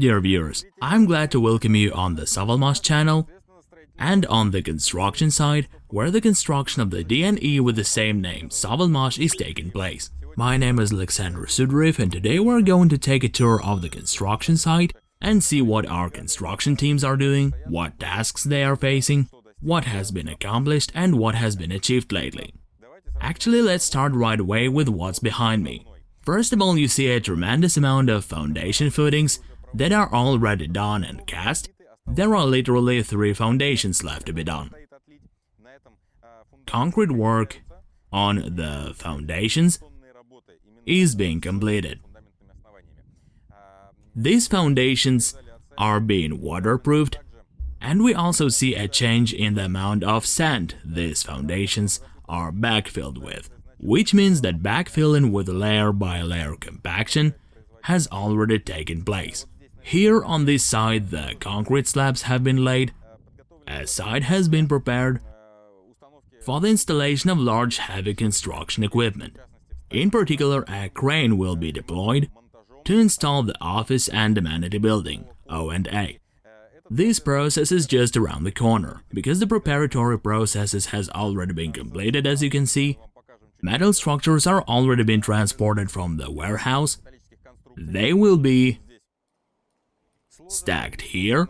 Dear viewers, I'm glad to welcome you on the Savalmash channel and on the construction side, where the construction of the DNE with the same name, Savalmash, is taking place. My name is Alexander Sudriv and today we're going to take a tour of the construction site and see what our construction teams are doing, what tasks they are facing, what has been accomplished and what has been achieved lately. Actually, let's start right away with what's behind me. First of all, you see a tremendous amount of foundation footings that are already done and cast. There are literally three foundations left to be done. Concrete work on the foundations is being completed. These foundations are being waterproofed and we also see a change in the amount of sand these foundations are backfilled with, which means that backfilling with layer by layer compaction has already taken place. Here on this side the concrete slabs have been laid, a site has been prepared for the installation of large heavy construction equipment. In particular, a crane will be deployed to install the office and amenity building, O&A. This process is just around the corner, because the preparatory processes has already been completed as you can see. Metal structures are already being transported from the warehouse. They will be stacked here,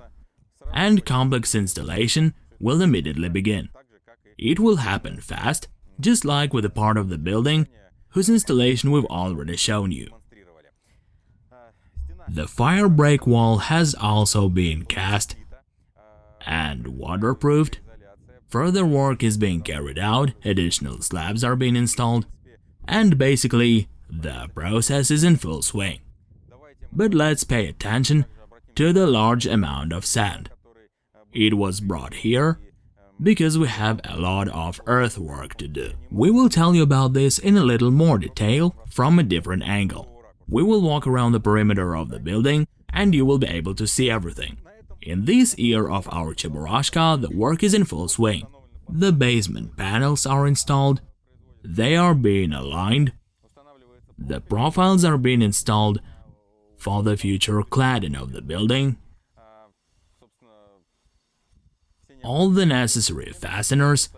and complex installation will immediately begin. It will happen fast, just like with the part of the building whose installation we've already shown you. The fire break wall has also been cast and waterproofed. Further work is being carried out, additional slabs are being installed, and basically, the process is in full swing. But let's pay attention to the large amount of sand. It was brought here because we have a lot of earthwork to do. We will tell you about this in a little more detail from a different angle. We will walk around the perimeter of the building and you will be able to see everything. In this year of our Cheburashka, the work is in full swing. The basement panels are installed, they are being aligned, the profiles are being installed for the future cladding of the building, all the necessary fasteners,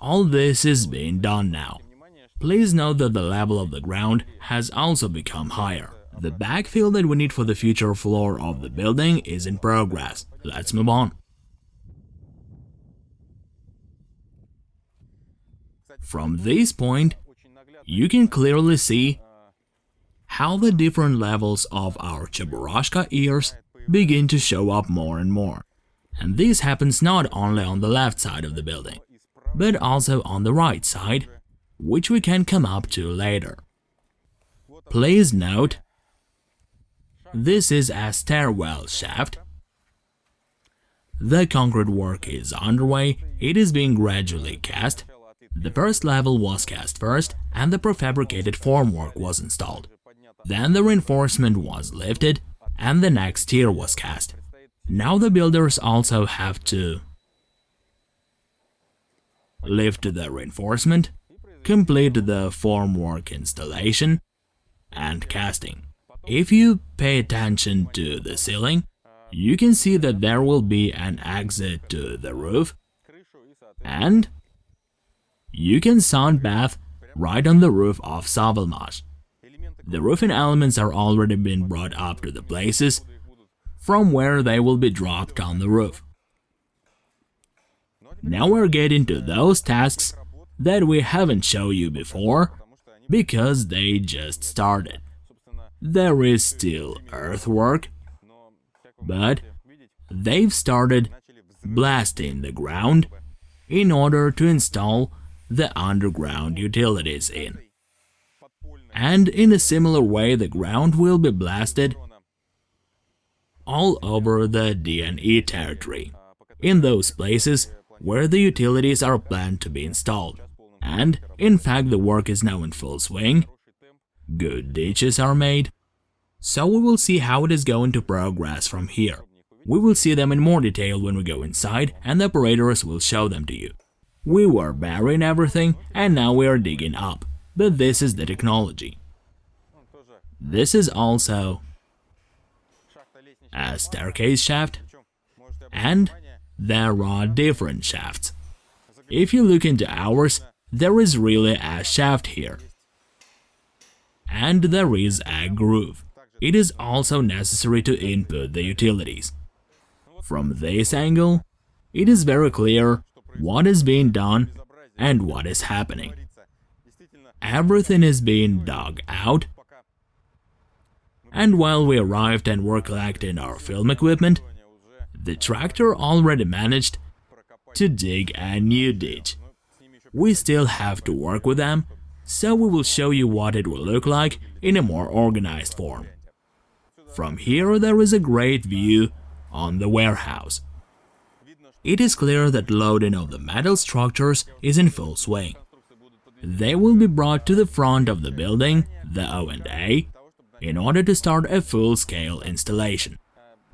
all this is being done now. Please note that the level of the ground has also become higher. The backfill that we need for the future floor of the building is in progress. Let's move on. From this point, you can clearly see how the different levels of our Cheburashka ears begin to show up more and more. And this happens not only on the left side of the building, but also on the right side, which we can come up to later. Please note, this is a stairwell shaft. The concrete work is underway, it is being gradually cast. The first level was cast first and the prefabricated formwork was installed. Then the reinforcement was lifted and the next tier was cast. Now the builders also have to lift the reinforcement, complete the formwork installation, and casting. If you pay attention to the ceiling, you can see that there will be an exit to the roof, and you can sound bath right on the roof of Savalmash. The roofing elements are already being brought up to the places from where they will be dropped on the roof. Now we're getting to those tasks that we haven't shown you before, because they just started. There is still earthwork, but they've started blasting the ground in order to install the underground utilities in and in a similar way the ground will be blasted all over the DNE territory, in those places where the utilities are planned to be installed. And, in fact, the work is now in full swing, good ditches are made, so we will see how it is going to progress from here. We will see them in more detail when we go inside and the operators will show them to you. We were burying everything and now we are digging up but this is the technology. This is also a staircase shaft, and there are different shafts. If you look into ours, there is really a shaft here. And there is a groove. It is also necessary to input the utilities. From this angle, it is very clear what is being done and what is happening. Everything is being dug out, and while we arrived and were collecting our film equipment, the tractor already managed to dig a new ditch. We still have to work with them, so we will show you what it will look like in a more organized form. From here there is a great view on the warehouse. It is clear that loading of the metal structures is in full swing. They will be brought to the front of the building, the O&A, in order to start a full-scale installation.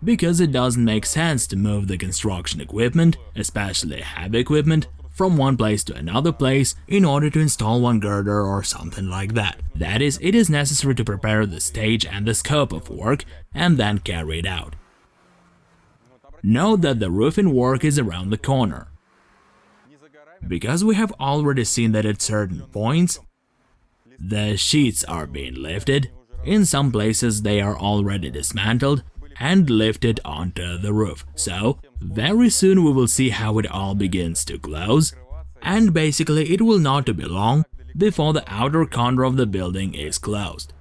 Because it doesn't make sense to move the construction equipment, especially heavy equipment, from one place to another place in order to install one girder or something like that. That is, it is necessary to prepare the stage and the scope of work and then carry it out. Note that the roofing work is around the corner. Because we have already seen that at certain points, the sheets are being lifted, in some places they are already dismantled and lifted onto the roof. So, very soon we will see how it all begins to close, and basically it will not be long before the outer corner of the building is closed.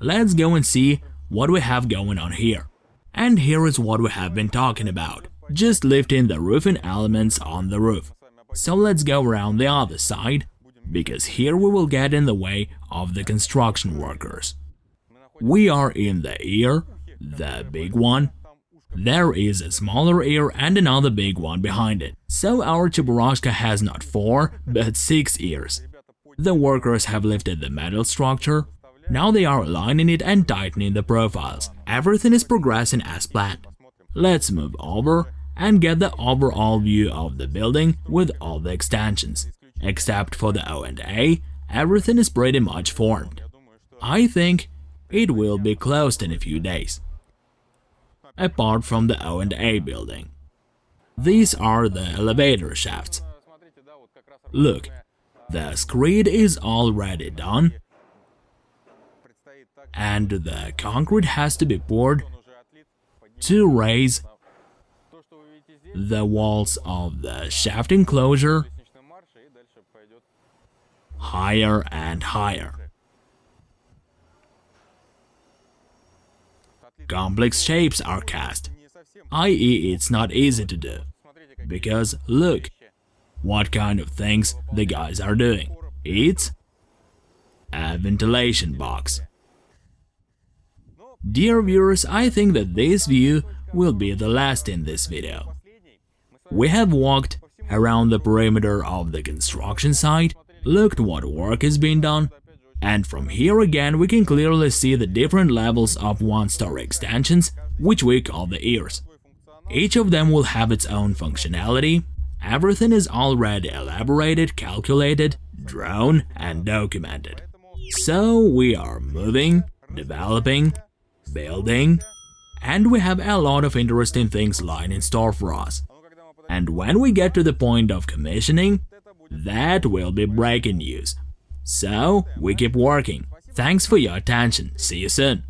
Let's go and see what we have going on here. And here is what we have been talking about, just lifting the roofing elements on the roof. So let's go around the other side, because here we will get in the way of the construction workers. We are in the ear, the big one. There is a smaller ear and another big one behind it, so our Cheburashka has not four, but six ears. The workers have lifted the metal structure, now they are aligning it and tightening the profiles. Everything is progressing as planned. Let's move over and get the overall view of the building with all the extensions. Except for the O&A, everything is pretty much formed. I think it will be closed in a few days. Apart from the O&A building. These are the elevator shafts. Look, the screed is already done and the concrete has to be poured to raise the walls of the shaft enclosure higher and higher. Complex shapes are cast, i.e. it's not easy to do, because look what kind of things the guys are doing. It's a ventilation box. Dear viewers, I think that this view will be the last in this video. We have walked around the perimeter of the construction site, looked what work is being done, and from here again we can clearly see the different levels of one-story extensions, which we call the ears. Each of them will have its own functionality, everything is already elaborated, calculated, drawn and documented. So we are moving, developing, building, and we have a lot of interesting things lying in store for us. And when we get to the point of commissioning, that will be breaking news. So, we keep working. Thanks for your attention. See you soon.